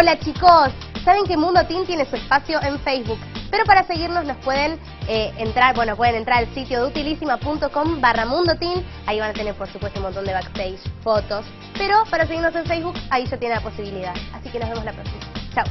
Hola chicos, saben que Mundo Team tiene su espacio en Facebook, pero para seguirnos nos pueden eh, entrar, bueno, pueden entrar al sitio de utilísima.com barra Mundo Team, ahí van a tener por supuesto un montón de backstage, fotos, pero para seguirnos en Facebook ahí ya tiene la posibilidad, así que nos vemos la próxima. Chao.